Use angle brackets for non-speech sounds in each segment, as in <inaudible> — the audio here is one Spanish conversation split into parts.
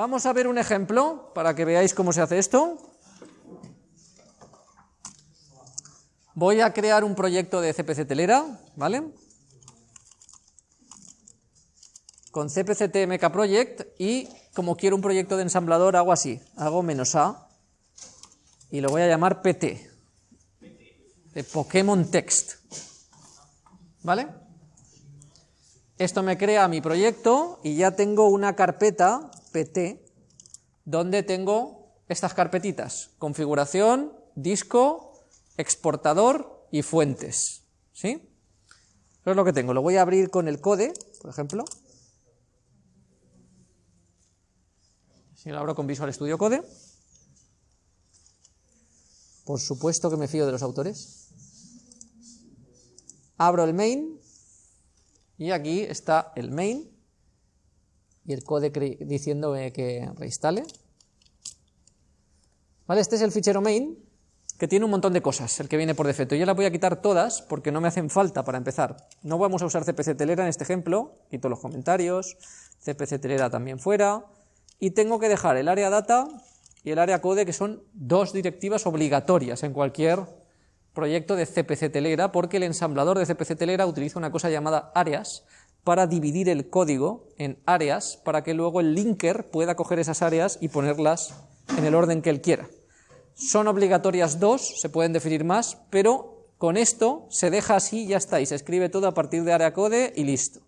Vamos a ver un ejemplo para que veáis cómo se hace esto. Voy a crear un proyecto de CPC telera, ¿vale? Con CPC TMK Project y como quiero un proyecto de ensamblador hago así, hago menos A y lo voy a llamar PT, de Pokémon Text, ¿vale? Esto me crea mi proyecto y ya tengo una carpeta PT donde tengo estas carpetitas, configuración, disco, exportador y fuentes, ¿sí? Eso es lo que tengo, lo voy a abrir con el code, por ejemplo. Si lo abro con Visual Studio Code. Por supuesto que me fío de los autores. Abro el main y aquí está el main y el code diciéndome que reinstale. ¿Vale? Este es el fichero main que tiene un montón de cosas, el que viene por defecto. Yo las voy a quitar todas porque no me hacen falta para empezar. No vamos a usar CPC Telera en este ejemplo, quito los comentarios, CPC Telera también fuera, y tengo que dejar el área data y el área code, que son dos directivas obligatorias en cualquier proyecto de CPC Telera, porque el ensamblador de CPC Telera utiliza una cosa llamada áreas para dividir el código en áreas para que luego el linker pueda coger esas áreas y ponerlas en el orden que él quiera. Son obligatorias dos, se pueden definir más, pero con esto se deja así y ya está, y se escribe todo a partir de área code y listo.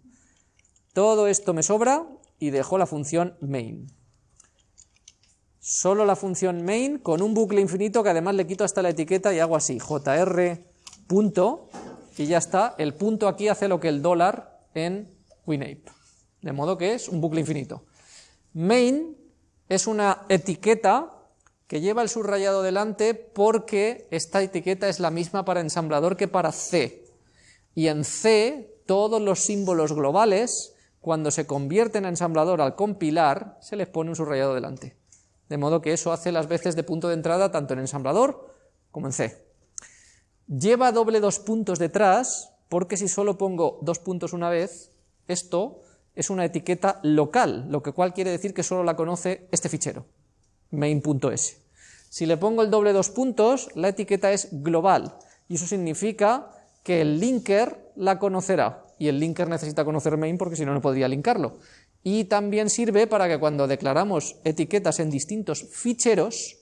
Todo esto me sobra y dejo la función main solo la función main con un bucle infinito que además le quito hasta la etiqueta y hago así, jr punto, y ya está, el punto aquí hace lo que el dólar en WinApe, de modo que es un bucle infinito. Main es una etiqueta que lleva el subrayado delante porque esta etiqueta es la misma para ensamblador que para C, y en C todos los símbolos globales, cuando se convierten a ensamblador al compilar, se les pone un subrayado delante de modo que eso hace las veces de punto de entrada tanto en ensamblador como en C. Lleva doble dos puntos detrás, porque si solo pongo dos puntos una vez, esto es una etiqueta local, lo que cual quiere decir que solo la conoce este fichero, main.s. Si le pongo el doble dos puntos, la etiqueta es global, y eso significa que el linker la conocerá, y el linker necesita conocer main porque si no, no podría linkarlo y también sirve para que cuando declaramos etiquetas en distintos ficheros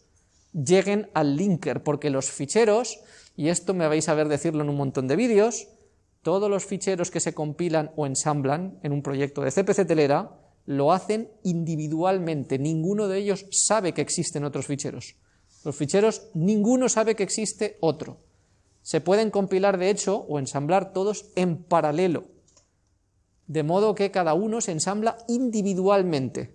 lleguen al linker, porque los ficheros, y esto me vais a ver decirlo en un montón de vídeos, todos los ficheros que se compilan o ensamblan en un proyecto de CPC Telera lo hacen individualmente, ninguno de ellos sabe que existen otros ficheros. Los ficheros, ninguno sabe que existe otro. Se pueden compilar, de hecho, o ensamblar todos en paralelo, de modo que cada uno se ensambla individualmente.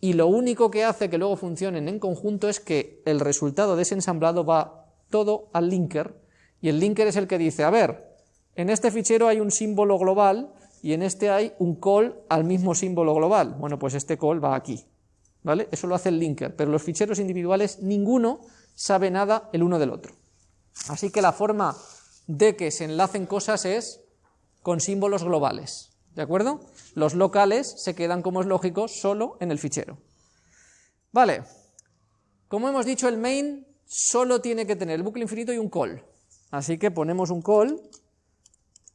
Y lo único que hace que luego funcionen en conjunto es que el resultado de ese ensamblado va todo al linker, y el linker es el que dice, a ver, en este fichero hay un símbolo global y en este hay un call al mismo símbolo global. Bueno, pues este call va aquí, ¿vale? Eso lo hace el linker, pero los ficheros individuales ninguno sabe nada el uno del otro. Así que la forma de que se enlacen cosas es con símbolos globales. ¿De acuerdo? Los locales se quedan, como es lógico, solo en el fichero. Vale, como hemos dicho, el main solo tiene que tener el bucle infinito y un call. Así que ponemos un call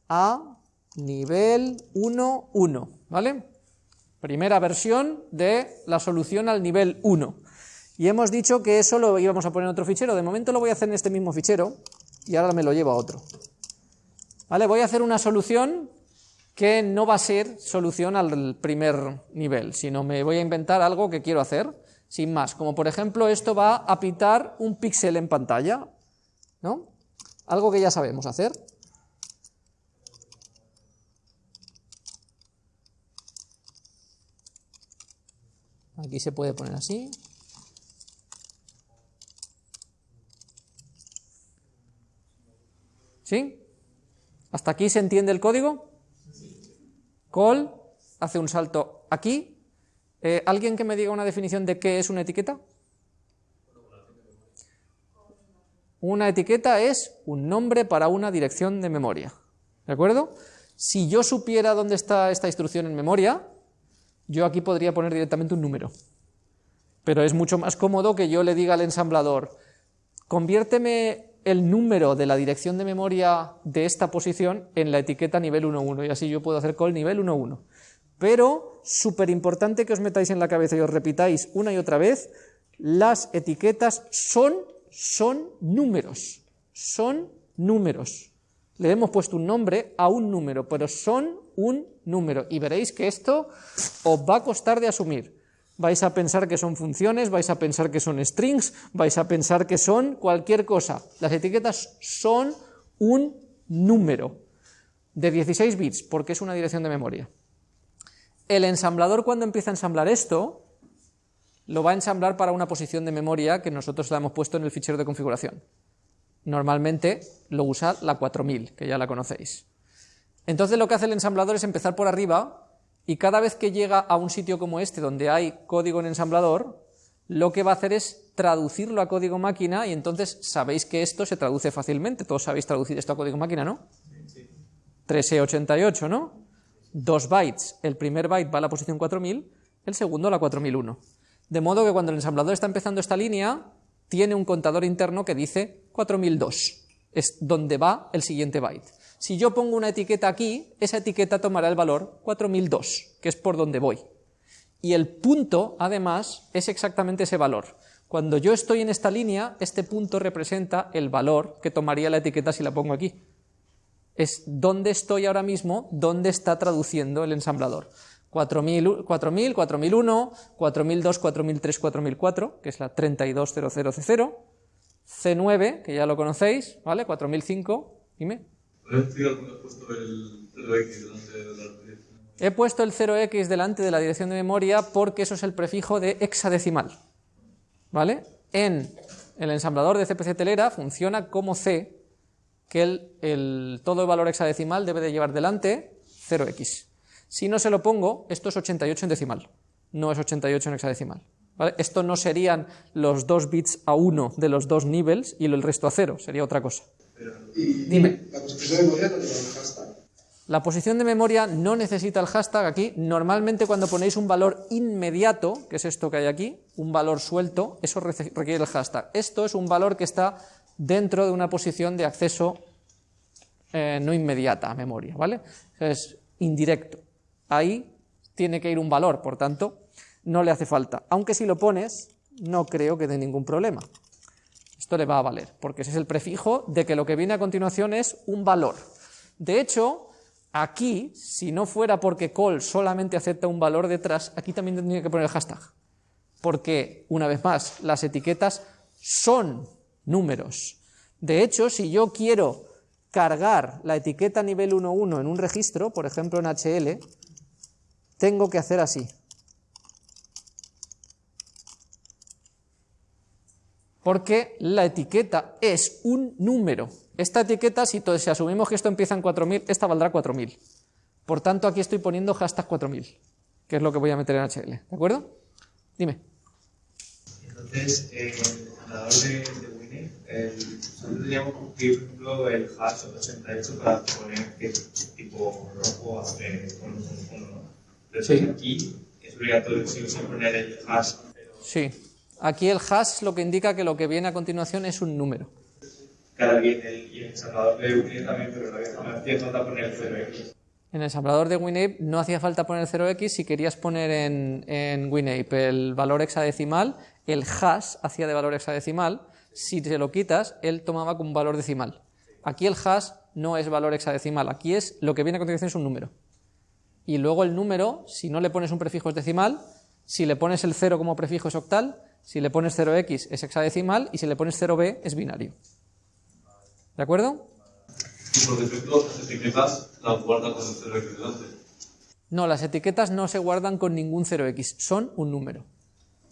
a nivel 1, 1, ¿vale? Primera versión de la solución al nivel 1. Y hemos dicho que eso lo íbamos a poner en otro fichero. De momento lo voy a hacer en este mismo fichero y ahora me lo llevo a otro. ¿Vale? Voy a hacer una solución que no va a ser solución al primer nivel, sino me voy a inventar algo que quiero hacer, sin más, como por ejemplo esto va a pintar un píxel en pantalla, ¿no? Algo que ya sabemos hacer. Aquí se puede poner así. ¿Sí? ¿Hasta aquí se entiende el código? Call hace un salto aquí. Eh, ¿Alguien que me diga una definición de qué es una etiqueta? Una etiqueta es un nombre para una dirección de memoria. ¿De acuerdo? Si yo supiera dónde está esta instrucción en memoria, yo aquí podría poner directamente un número. Pero es mucho más cómodo que yo le diga al ensamblador, conviérteme el número de la dirección de memoria de esta posición en la etiqueta nivel 1.1 y así yo puedo hacer call nivel 1.1. Pero súper importante que os metáis en la cabeza y os repitáis una y otra vez, las etiquetas son, son números, son números. Le hemos puesto un nombre a un número, pero son un número y veréis que esto os va a costar de asumir. Vais a pensar que son funciones, vais a pensar que son strings, vais a pensar que son cualquier cosa. Las etiquetas son un número de 16 bits, porque es una dirección de memoria. El ensamblador cuando empieza a ensamblar esto, lo va a ensamblar para una posición de memoria que nosotros la hemos puesto en el fichero de configuración. Normalmente lo usa la 4000, que ya la conocéis. Entonces lo que hace el ensamblador es empezar por arriba y cada vez que llega a un sitio como este donde hay código en ensamblador, lo que va a hacer es traducirlo a código máquina y entonces sabéis que esto se traduce fácilmente. Todos sabéis traducir esto a código máquina, ¿no? 3E88, ¿no? Dos bytes. El primer byte va a la posición 4000, el segundo a la 4001. De modo que cuando el ensamblador está empezando esta línea, tiene un contador interno que dice 4002. Es donde va el siguiente byte. Si yo pongo una etiqueta aquí, esa etiqueta tomará el valor 4002, que es por donde voy. Y el punto, además, es exactamente ese valor. Cuando yo estoy en esta línea, este punto representa el valor que tomaría la etiqueta si la pongo aquí. Es dónde estoy ahora mismo, dónde está traduciendo el ensamblador. 4000, 4000, 4001, 4002, 4003, 4004, que es la 3200C0, C9, que ya lo conocéis, ¿vale? 4005, dime. He puesto el 0x delante de la dirección de memoria porque eso es el prefijo de hexadecimal. ¿Vale? En el ensamblador de CPC telera funciona como C, que el, todo el valor hexadecimal debe de llevar delante 0x. Si no se lo pongo, esto es 88 en decimal, no es 88 en hexadecimal. ¿Vale? Esto no serían los dos bits a 1 de los dos niveles y el resto a 0, sería otra cosa. Dime. ¿La posición de memoria no lleva hashtag? La posición de memoria no necesita el hashtag aquí. Normalmente cuando ponéis un valor inmediato, que es esto que hay aquí, un valor suelto, eso requiere el hashtag. Esto es un valor que está dentro de una posición de acceso eh, no inmediata a memoria, ¿vale? Es indirecto. Ahí tiene que ir un valor, por tanto, no le hace falta. Aunque si lo pones, no creo que dé ningún problema. Esto le va a valer, porque ese es el prefijo de que lo que viene a continuación es un valor. De hecho, aquí, si no fuera porque call solamente acepta un valor detrás, aquí también tendría que poner el hashtag. Porque, una vez más, las etiquetas son números. De hecho, si yo quiero cargar la etiqueta nivel 1.1 en un registro, por ejemplo en HL, tengo que hacer así. Porque la etiqueta es un número. Esta etiqueta, si, si asumimos que esto empieza en 4000, esta valdrá 4000. Por tanto, aquí estoy poniendo hashtag 4000, que es lo que voy a meter en HL. ¿De acuerdo? Dime. Entonces, eh, el de, de Winnie, nosotros teníamos que, por ejemplo, el hash 88 para poner que tipo rojo eh, con un. Entonces, sí. aquí es obligatorio sí poner el hash. Sí. Aquí el hash lo que indica que lo que viene a continuación es un número. Claro, y en el, ensamblador de WinApe también, pero no hacía falta poner el 0x. En el ensamblador de WinApe no hacía falta poner el 0x si querías poner en, en WinApe el valor hexadecimal, el hash hacía de valor hexadecimal, si se lo quitas, él tomaba como valor decimal. Aquí el hash no es valor hexadecimal, aquí es lo que viene a continuación es un número. Y luego el número, si no le pones un prefijo es decimal, si le pones el 0 como prefijo es octal, si le pones 0x es hexadecimal y si le pones 0b es binario. ¿De acuerdo? Y por defecto, las etiquetas las guardan con el 0x delante. No, las etiquetas no se guardan con ningún 0x, son un número.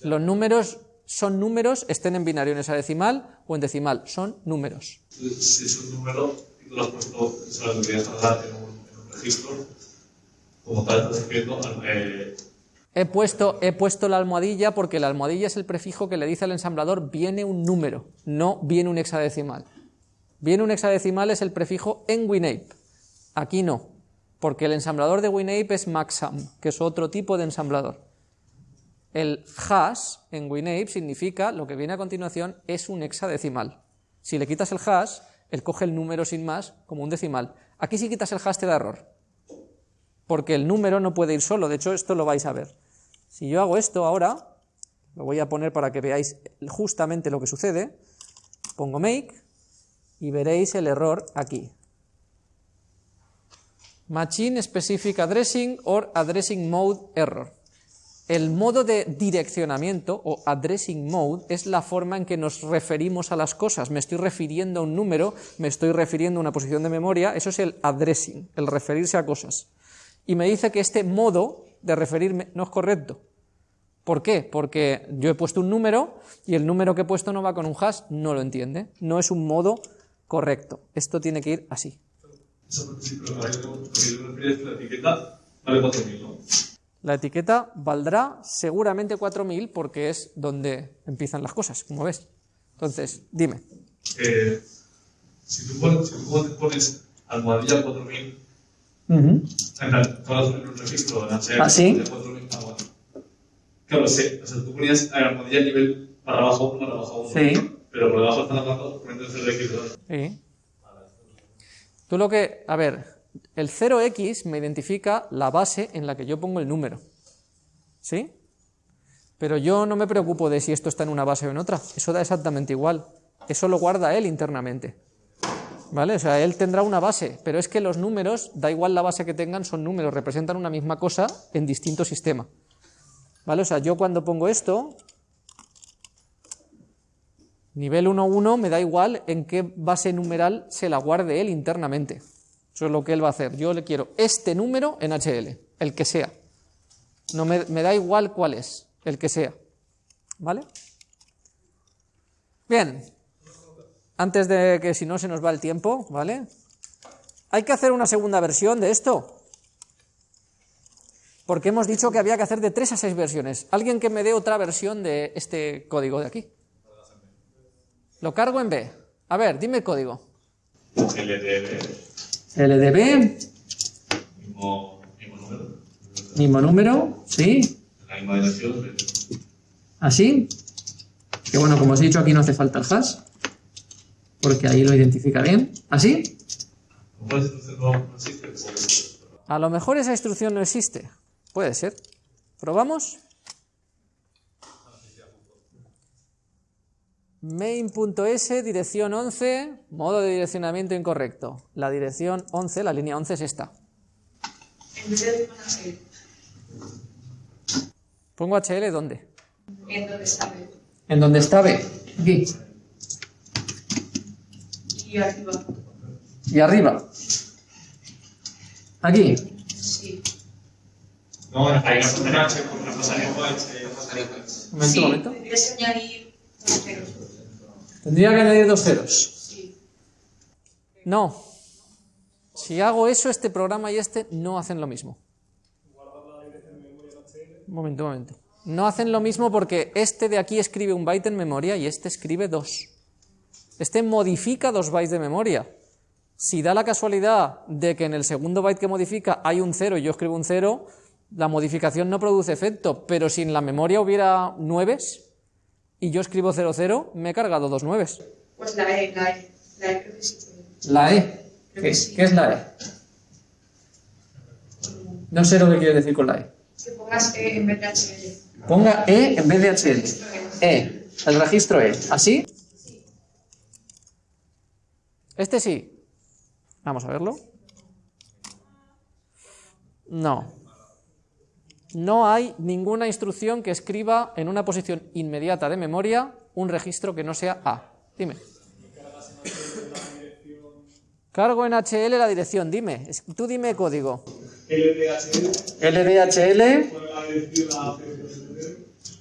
Los números son números, estén en binario en hexadecimal o en decimal, son números. Si es un número y tú lo has puesto, se lo deberías guardar en un, en un registro, como tal estás escribiendo, eh, He puesto, he puesto la almohadilla porque la almohadilla es el prefijo que le dice al ensamblador viene un número, no viene un hexadecimal. Viene un hexadecimal es el prefijo en WinApe. Aquí no, porque el ensamblador de WinApe es Maxam, que es otro tipo de ensamblador. El hash en WinApe significa, lo que viene a continuación es un hexadecimal. Si le quitas el hash, él coge el número sin más como un decimal. Aquí si quitas el hash te da error, porque el número no puede ir solo, de hecho esto lo vais a ver. Si yo hago esto ahora, lo voy a poner para que veáis justamente lo que sucede, pongo make y veréis el error aquí. Machine Specific Addressing or Addressing Mode Error. El modo de direccionamiento o addressing mode es la forma en que nos referimos a las cosas. Me estoy refiriendo a un número, me estoy refiriendo a una posición de memoria, eso es el addressing, el referirse a cosas. Y me dice que este modo de referirme no es correcto. ¿Por qué? Porque yo he puesto un número y el número que he puesto no va con un hash, no lo entiende. No es un modo correcto. Esto tiene que ir así. la etiqueta vale 4.000, ¿no? La etiqueta valdrá seguramente 4000 porque es donde empiezan las cosas, como ves. Entonces, dime. Eh, si, tú pones, si tú pones almohadilla 4000, en plan, tú haces un registro ¿Ah, sí? de 4000, ah, bueno. Claro, sí, o sea, tú ponías almohadilla nivel para abajo 1, para abajo 1. Sí. Pero por debajo están hablando poniendo el CLX. Sí. Tú lo que, a ver, el 0x me identifica la base en la que yo pongo el número. ¿Sí? Pero yo no me preocupo de si esto está en una base o en otra. Eso da exactamente igual. Eso lo guarda él internamente. ¿Vale? O sea, él tendrá una base, pero es que los números, da igual la base que tengan, son números, representan una misma cosa en distinto sistema. ¿Vale? O sea, yo cuando pongo esto, nivel 1.1 me da igual en qué base numeral se la guarde él internamente. Eso es lo que él va a hacer. Yo le quiero este número en HL, el que sea. No me, me da igual cuál es, el que sea. ¿Vale? Bien. Antes de que si no se nos va el tiempo, ¿vale? Hay que hacer una segunda versión de esto. Porque hemos dicho que había que hacer de 3 a 6 versiones. Alguien que me dé otra versión de este código de aquí. Lo cargo en B. A ver, dime el código. LDB, LDB, mismo, mismo número, mismo número, ¿sí? la misma dirección. Así. Que bueno, como os he dicho, aquí no hace falta el hash. Porque ahí lo identifica bien. ¿Así? A lo mejor esa instrucción no existe. Puede ser. ¿Probamos? Main.s, dirección 11, modo de direccionamiento incorrecto. La dirección 11, la línea 11 es esta. En vez de una serie, Pongo HL ¿dónde? en donde está B. En donde está B. Aquí. Y arriba, Y arriba. Aquí. sí. No, ahí no H porque no Un momento, sí, momento. tendrías que añadir dos ceros. Tendría que añadir dos ceros. Sí. No. Si hago eso, este programa y este no hacen lo mismo. Un momento, un momento. No hacen lo mismo porque este de aquí escribe un byte en memoria y este escribe dos. Este modifica dos bytes de memoria. Si da la casualidad de que en el segundo byte que modifica hay un cero y yo escribo un cero, la modificación no produce efecto, pero si en la memoria hubiera nueves y yo escribo 00, me he cargado dos nueves. Pues la E, la E. La E creo que sí. puede. La E. Creo que sí. es la E? No sé lo que quiere decir con la E. Que pongas E en vez de HL. Ponga E en vez de HL. E. El registro E. ¿Así? Este sí. Vamos a verlo. No. No hay ninguna instrucción que escriba en una posición inmediata de memoria un registro que no sea A. Dime. Cargo en HL la dirección, dime. Tú dime código. LDHL, LDHL, con la dirección a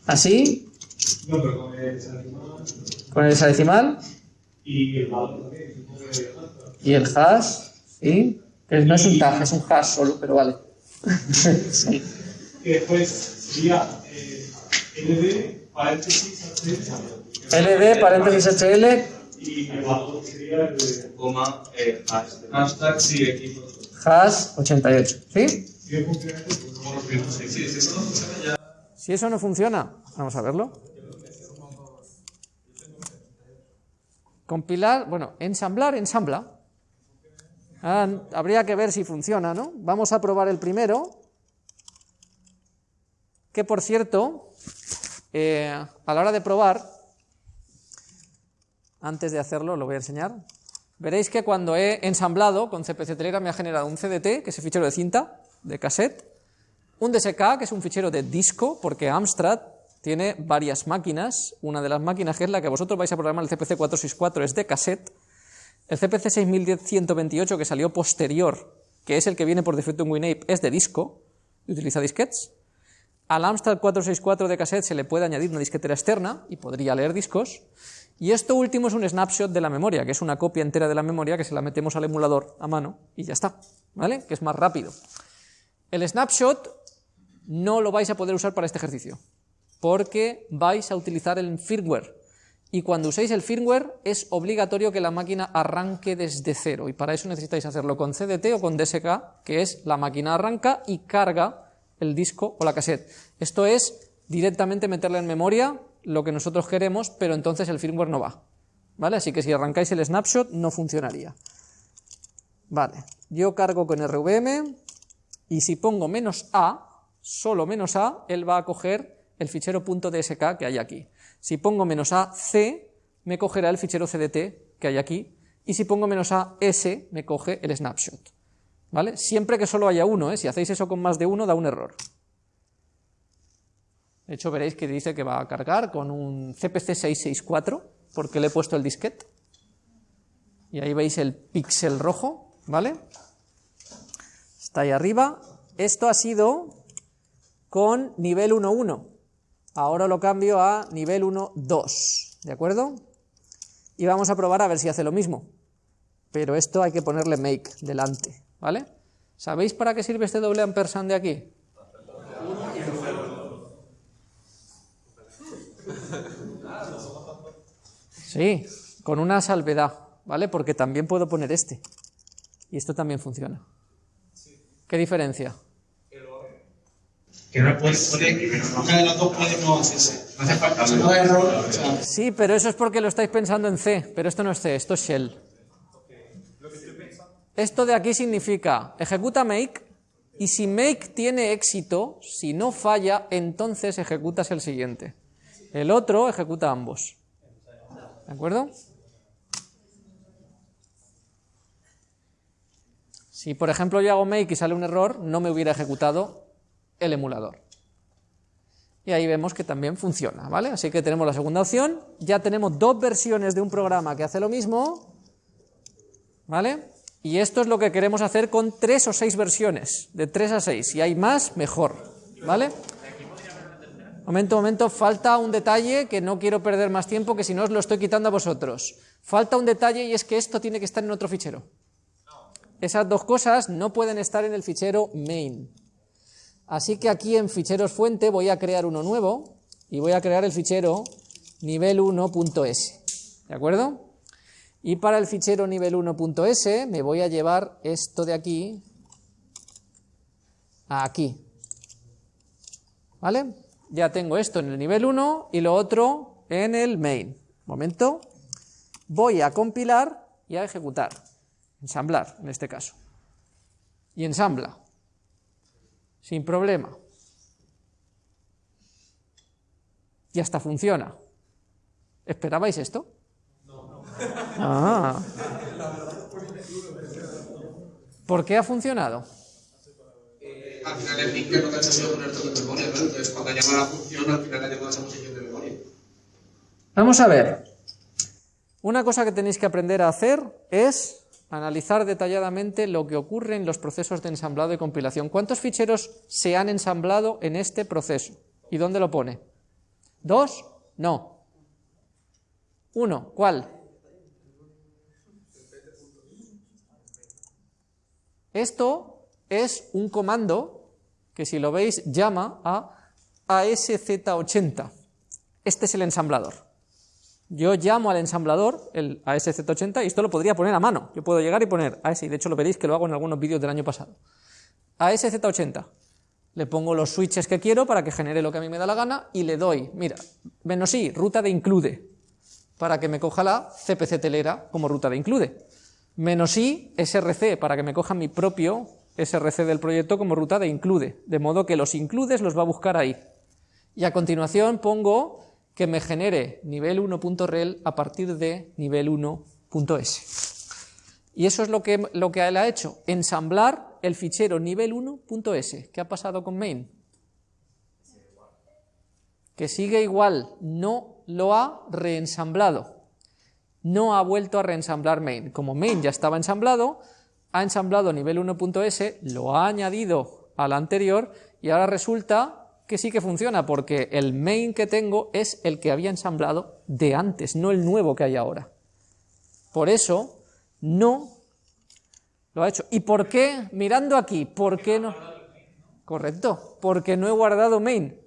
así, No, pero con el hexadecimal con el hexadecimal y el y hash, ¿sí? Que no es un tag, es un hash solo, pero vale. <laughs> Sí. Y después sería eh, LD, paréntesis, HL, LD, paréntesis HL, y el valor sería el de. Coma, eh, hashtag. Hashtag, sí, equipo. hash 88, ¿sí? Pues. Si eso no funciona, vamos a verlo. Compilar, bueno, ensamblar, ensambla. Ah, habría que ver si funciona, ¿no? Vamos a probar el primero, que por cierto, eh, a la hora de probar, antes de hacerlo, lo voy a enseñar, veréis que cuando he ensamblado con CPC Telegram me ha generado un CDT, que es el fichero de cinta, de cassette, un DSK, que es un fichero de disco, porque Amstrad tiene varias máquinas, una de las máquinas que es la que vosotros vais a programar, el CPC 464, es de cassette, el CPC 6128, que salió posterior, que es el que viene por defecto en WinApe, es de disco, y utiliza disquetes, al Amstrad 464 de cassette se le puede añadir una disquetera externa y podría leer discos. Y esto último es un snapshot de la memoria, que es una copia entera de la memoria que se la metemos al emulador a mano y ya está, ¿vale? Que es más rápido. El snapshot no lo vais a poder usar para este ejercicio, porque vais a utilizar el firmware. Y cuando uséis el firmware es obligatorio que la máquina arranque desde cero, y para eso necesitáis hacerlo con CDT o con DSK, que es la máquina arranca y carga el disco o la cassette. Esto es directamente meterle en memoria lo que nosotros queremos, pero entonces el firmware no va. ¿Vale? Así que si arrancáis el snapshot no funcionaría. Vale, yo cargo con RVM y si pongo menos A, solo menos A, él va a coger el fichero .dsk que hay aquí. Si pongo menos A, C, me cogerá el fichero CDT que hay aquí. Y si pongo menos A, S, me coge el snapshot. ¿Vale? Siempre que solo haya uno, ¿eh? si hacéis eso con más de uno da un error. De hecho veréis que dice que va a cargar con un CPC 664 porque le he puesto el disquete. Y ahí veis el píxel rojo, ¿vale? Está ahí arriba. Esto ha sido con nivel 1.1. Ahora lo cambio a nivel 1.2, ¿de acuerdo? Y vamos a probar a ver si hace lo mismo. Pero esto hay que ponerle make delante. ¿Vale? ¿Sabéis para qué sirve este doble ampersand de aquí? Sí, con una salvedad, ¿vale? Porque también puedo poner este. Y esto también funciona. ¿Qué diferencia? Que no puedes de las dos puede no hacerse. No hace falta. No error. Sí, pero eso es porque lo estáis pensando en C, pero esto no es C, esto es Shell. Esto de aquí significa ejecuta make y si make tiene éxito, si no falla, entonces ejecutas el siguiente. El otro ejecuta ambos. ¿De acuerdo? Si por ejemplo yo hago make y sale un error, no me hubiera ejecutado el emulador. Y ahí vemos que también funciona, ¿vale? Así que tenemos la segunda opción. Ya tenemos dos versiones de un programa que hace lo mismo, ¿vale? Y esto es lo que queremos hacer con tres o seis versiones, de tres a seis. Si hay más, mejor. ¿Vale? Momento, momento, falta un detalle que no quiero perder más tiempo, que si no os lo estoy quitando a vosotros. Falta un detalle y es que esto tiene que estar en otro fichero. Esas dos cosas no pueden estar en el fichero main. Así que aquí en ficheros fuente voy a crear uno nuevo y voy a crear el fichero nivel1.s. ¿De acuerdo? Y para el fichero nivel 1.s me voy a llevar esto de aquí a aquí. ¿Vale? Ya tengo esto en el nivel 1 y lo otro en el main. Momento. Voy a compilar y a ejecutar. Ensamblar, en este caso. Y ensambla. Sin problema. Y hasta funciona. ¿Esperabais esto? Ah. <laughs> ¿Por qué ha funcionado? al final el linker no te ha hecho poner todo en memoria, ¿no? Entonces cuando llama la función, al final ha llamado esa posición de memoria. Vamos a ver. Una cosa que tenéis que aprender a hacer es analizar detalladamente lo que ocurre en los procesos de ensamblado y compilación. ¿Cuántos ficheros se han ensamblado en este proceso? ¿Y dónde lo pone? ¿Dos? No. Uno. ¿Cuál? Esto es un comando que si lo veis llama a ASZ80. Este es el ensamblador. Yo llamo al ensamblador, el ASZ80, y esto lo podría poner a mano. Yo puedo llegar y poner AS, y de hecho lo veréis que lo hago en algunos vídeos del año pasado. ASZ80. Le pongo los switches que quiero para que genere lo que a mí me da la gana y le doy, mira, menos i, ruta de include, para que me coja la CPC telera como ruta de include. Menos i, src, para que me coja mi propio src del proyecto como ruta de include, de modo que los includes los va a buscar ahí. Y a continuación pongo que me genere nivel 1.rel a partir de nivel 1.s. Y eso es lo que, lo que él ha hecho, ensamblar el fichero nivel 1.s. ¿Qué ha pasado con main? Que sigue igual, no lo ha reensamblado. No ha vuelto a reensamblar main. Como main ya estaba ensamblado, ha ensamblado nivel 1.s, lo ha añadido al anterior y ahora resulta que sí que funciona porque el main que tengo es el que había ensamblado de antes, no el nuevo que hay ahora. Por eso no lo ha hecho. ¿Y por qué? Mirando aquí, ¿por qué no? Correcto, porque no he guardado main.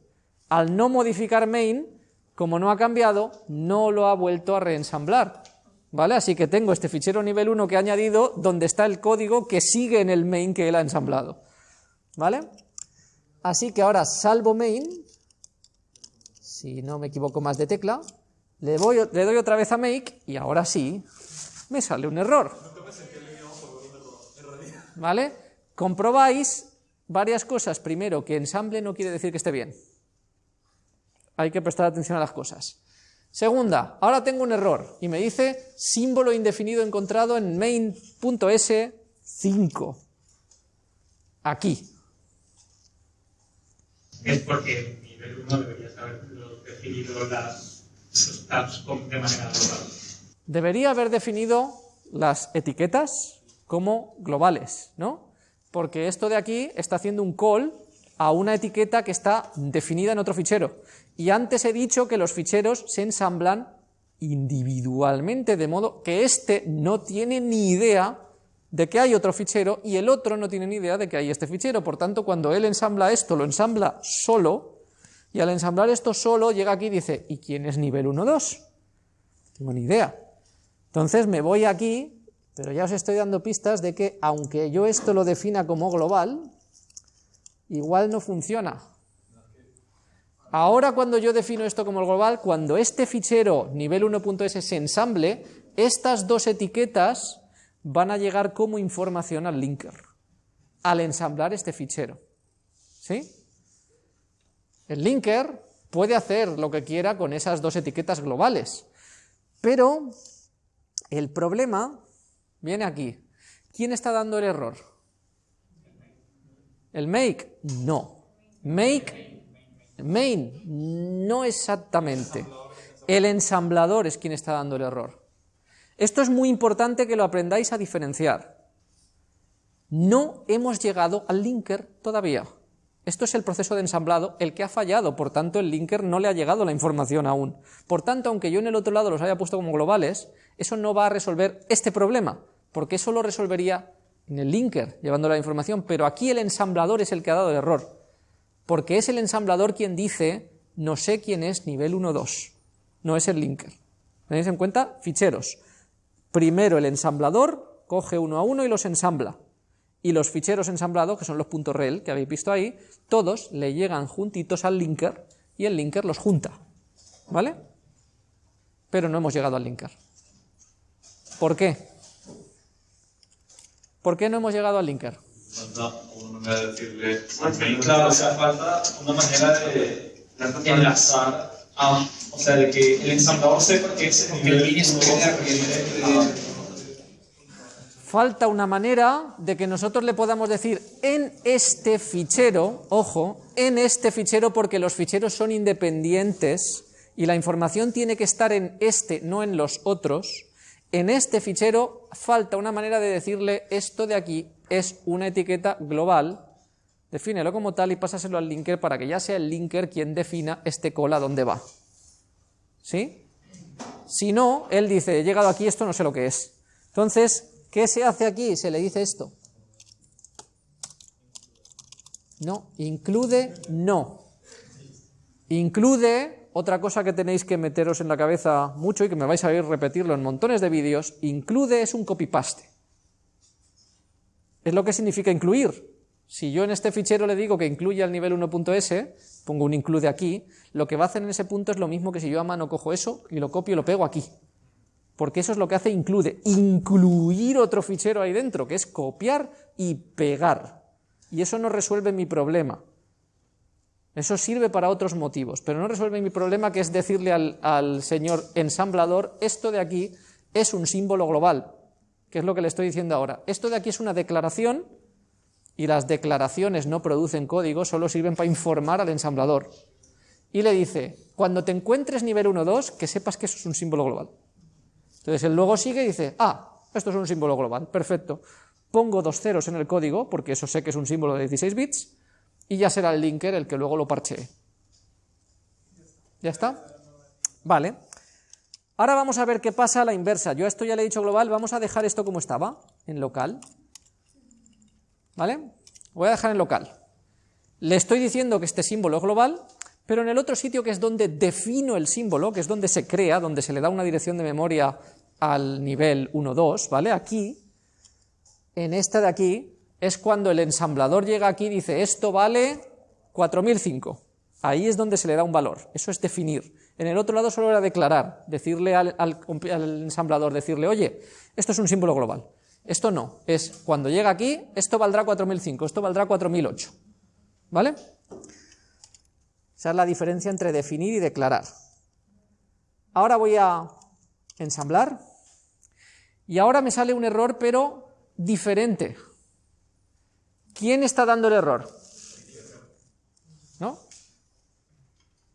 Al no modificar main, como no ha cambiado, no lo ha vuelto a reensamblar. ¿Vale? Así que tengo este fichero nivel 1 que he añadido donde está el código que sigue en el main que él ha ensamblado. ¿Vale? Así que ahora salvo main, si no me equivoco más de tecla, le, doy otra vez a make y ahora sí me sale un error. ¿Vale? Comprobáis varias cosas. Primero, que ensamble no quiere decir que esté bien. Hay que prestar atención a las cosas. Segunda, ahora tengo un error y me dice símbolo indefinido encontrado en main.s5. Aquí. Es porque nivel 1 deberías haber definido las, los tabs de manera global. Debería haber definido las etiquetas como globales, ¿no? Porque esto de aquí está haciendo un call a una etiqueta que está definida en otro fichero. Y antes he dicho que los ficheros se ensamblan individualmente, de modo que este no tiene ni idea de que hay otro fichero y el otro no tiene ni idea de que hay este fichero. Por tanto, cuando él ensambla esto, lo ensambla solo, y al ensamblar esto solo, llega aquí y dice, ¿y quién es nivel 1, 2? No tengo ni idea. Entonces me voy aquí, pero ya os estoy dando pistas de que aunque yo esto lo defina como global, igual no funciona. Ahora cuando yo defino esto como global, cuando este fichero nivel 1.s se ensamble, estas dos etiquetas van a llegar como información al linker, al ensamblar este fichero. ¿Sí? El linker puede hacer lo que quiera con esas dos etiquetas globales, pero el problema viene aquí. ¿Quién está dando el error? ¿El make? No. Make, main, no exactamente. El ensamblador es quien está dando el error. Esto es muy importante que lo aprendáis a diferenciar. No hemos llegado al linker todavía. Esto es el proceso de ensamblado, el que ha fallado, por tanto el linker no le ha llegado la información aún. Por tanto, aunque yo en el otro lado los haya puesto como globales, eso no va a resolver este problema, porque eso lo resolvería en el linker, llevando la información, pero aquí el ensamblador es el que ha dado el error, porque es el ensamblador quien dice, no sé quién es nivel 1.2, no es el linker. ¿Tenéis en cuenta? Ficheros. Primero el ensamblador coge uno a uno y los ensambla, y los ficheros ensamblados, que son los .rel que habéis visto ahí, todos le llegan juntitos al linker y el linker los junta, ¿vale? Pero no hemos llegado al linker. ¿Por qué? ¿Por qué no hemos llegado al linker? Falta una manera de decirle. Claro, o sea, falta una manera de enlazar, a, o sea, de que el ensamblador sepa que ese es el falta una manera de que nosotros le podamos decir en este fichero, ojo, en este fichero porque los ficheros son independientes y la información tiene que estar en este, no en los otros, en este fichero falta una manera de decirle esto de aquí es una etiqueta global, defínelo como tal y pásaselo al linker para que ya sea el linker quien defina este cola dónde va. ¿Sí? Si no, él dice, he llegado aquí, esto no sé lo que es. Entonces, ¿Qué se hace aquí? Se le dice esto. No, include no. Include, otra cosa que tenéis que meteros en la cabeza mucho y que me vais a oír repetirlo en montones de vídeos, include es un copy-paste. Es lo que significa incluir. Si yo en este fichero le digo que incluya el nivel 1.s, pongo un include aquí, lo que va a hacer en ese punto es lo mismo que si yo a mano cojo eso y lo copio y lo pego aquí. Porque eso es lo que hace include, incluir otro fichero ahí dentro, que es copiar y pegar. Y eso no resuelve mi problema. Eso sirve para otros motivos, pero no resuelve mi problema que es decirle al, al señor ensamblador, esto de aquí es un símbolo global, que es lo que le estoy diciendo ahora. Esto de aquí es una declaración y las declaraciones no producen código, solo sirven para informar al ensamblador. Y le dice, cuando te encuentres nivel 1-2, que sepas que eso es un símbolo global. Entonces él luego sigue y dice, ah, esto es un símbolo global, perfecto. Pongo dos ceros en el código, porque eso sé que es un símbolo de 16 bits, y ya será el linker el que luego lo parchee. ¿Ya está? Vale. Ahora vamos a ver qué pasa a la inversa. Yo a esto ya le he dicho global, vamos a dejar esto como estaba, en local. ¿Vale? Voy a dejar en local. Le estoy diciendo que este símbolo es global, pero en el otro sitio que es donde defino el símbolo, que es donde se crea, donde se le da una dirección de memoria al nivel 1, 2, ¿vale? Aquí, en esta de aquí, es cuando el ensamblador llega aquí y dice, esto vale 4005. Ahí es donde se le da un valor, eso es definir. En el otro lado solo era declarar, decirle al, al, al ensamblador, decirle, oye, esto es un símbolo global. Esto no, es cuando llega aquí, esto valdrá 4005, esto valdrá 4008. ¿Vale? Esa es la diferencia entre definir y declarar. Ahora voy a ensamblar y ahora me sale un error pero diferente. ¿Quién está dando el error? ¿No?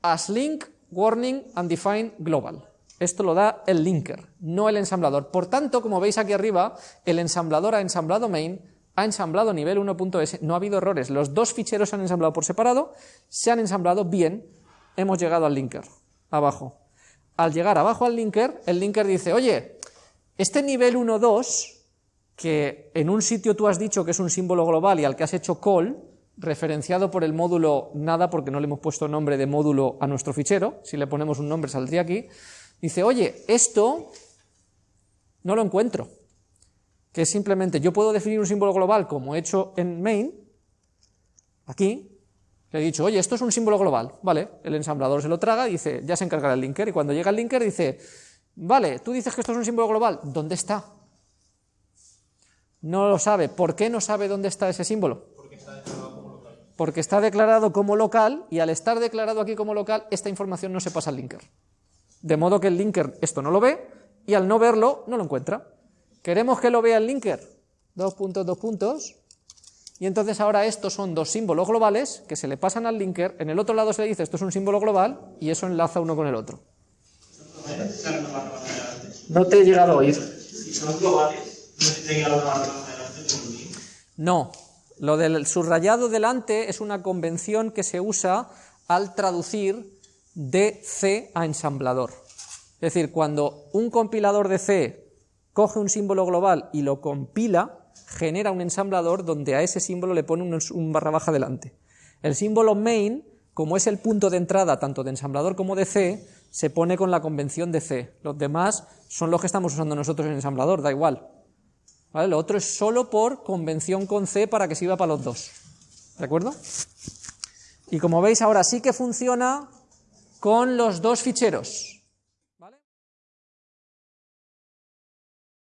As link, warning, undefined, global. Esto lo da el linker, no el ensamblador. Por tanto, como veis aquí arriba, el ensamblador ha ensamblado main, ha ensamblado nivel 1.s, no ha habido errores. Los dos ficheros se han ensamblado por separado, se han ensamblado bien, hemos llegado al linker, abajo. Al llegar abajo al linker, el linker dice, oye, este nivel 1.2, que en un sitio tú has dicho que es un símbolo global y al que has hecho call, referenciado por el módulo nada, porque no le hemos puesto nombre de módulo a nuestro fichero, si le ponemos un nombre saldría aquí, Dice, oye, esto no lo encuentro, que es simplemente, yo puedo definir un símbolo global como he hecho en main, aquí, le he dicho, oye, esto es un símbolo global, vale, el ensamblador se lo traga y dice, ya se encargará el linker, y cuando llega el linker dice, vale, tú dices que esto es un símbolo global, ¿dónde está? No lo sabe, ¿por qué no sabe dónde está ese símbolo? Porque está declarado como local. Porque está declarado como local, y al estar declarado aquí como local, esta información no se pasa al linker. De modo que el linker esto no lo ve y al no verlo no lo encuentra. ¿Queremos que lo vea el linker? Dos puntos, dos puntos. Y entonces ahora estos son dos símbolos globales que se le pasan al linker, en el otro lado se le dice esto es un símbolo global y eso enlaza uno con el otro. No te he llegado a oír. Si son globales, no se tenga la barra adelante con un link. No, lo del subrayado delante es una convención que se usa al traducir de C a ensamblador. Es decir, cuando un compilador de C coge un símbolo global y lo compila, genera un ensamblador donde a ese símbolo le pone un, barra baja delante. El símbolo main, como es el punto de entrada tanto de ensamblador como de C, se pone con la convención de C. Los demás son los que estamos usando nosotros en ensamblador, da igual. ¿Vale? Lo otro es solo por convención con C para que sirva para los dos. ¿De acuerdo? Y como veis ahora sí que funciona con los dos ficheros.